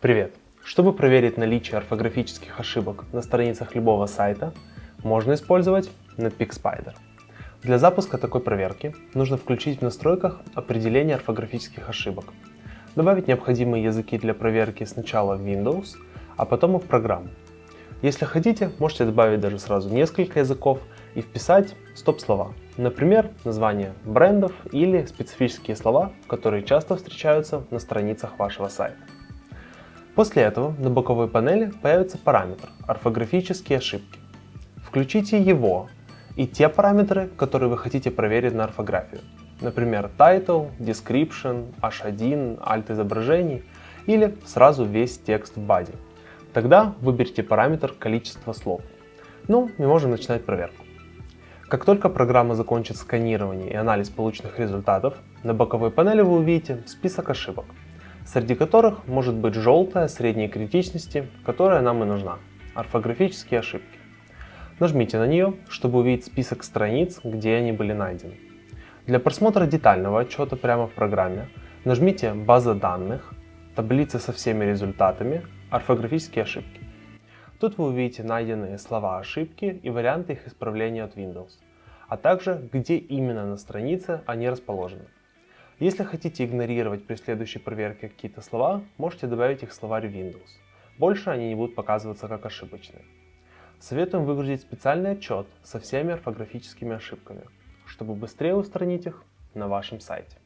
Привет! Чтобы проверить наличие орфографических ошибок на страницах любого сайта, можно использовать Netpeak Spider. Для запуска такой проверки нужно включить в настройках определение орфографических ошибок, добавить необходимые языки для проверки сначала в Windows, а потом и в программу. Если хотите, можете добавить даже сразу несколько языков и вписать стоп-слова, например, название брендов или специфические слова, которые часто встречаются на страницах вашего сайта. После этого на боковой панели появится параметр «Орфографические ошибки». Включите его и те параметры, которые вы хотите проверить на орфографию. Например, title, description, h1, alt изображений или сразу весь текст в body. Тогда выберите параметр количество слов. Ну и можем начинать проверку. Как только программа закончит сканирование и анализ полученных результатов, на боковой панели вы увидите список ошибок среди которых может быть желтая средней критичности, которая нам и нужна – орфографические ошибки. Нажмите на нее, чтобы увидеть список страниц, где они были найдены. Для просмотра детального отчета прямо в программе нажмите «База данных», «Таблица со всеми результатами», «Орфографические ошибки». Тут вы увидите найденные слова ошибки и варианты их исправления от Windows, а также где именно на странице они расположены. Если хотите игнорировать при следующей проверке какие-то слова, можете добавить их в словарь Windows. Больше они не будут показываться как ошибочные. Советуем выгрузить специальный отчет со всеми орфографическими ошибками, чтобы быстрее устранить их на вашем сайте.